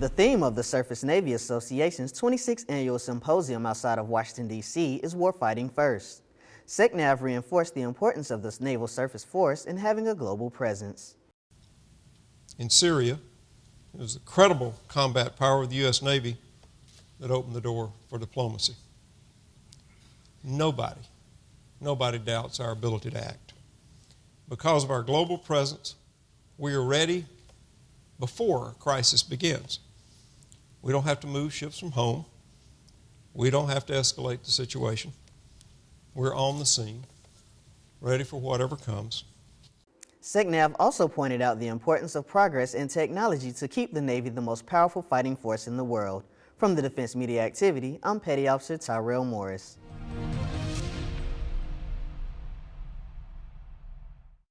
The theme of the Surface Navy Association's 26th annual symposium outside of Washington, D.C. is Warfighting First. SECNAV reinforced the importance of the Naval Surface Force in having a global presence. In Syria, it was the credible combat power of the U.S. Navy that opened the door for diplomacy. Nobody, nobody doubts our ability to act. Because of our global presence, we are ready before a crisis begins. We don't have to move ships from home. We don't have to escalate the situation. We're on the scene, ready for whatever comes. SECNAV also pointed out the importance of progress in technology to keep the Navy the most powerful fighting force in the world. From the Defense Media Activity, I'm Petty Officer Tyrell Morris.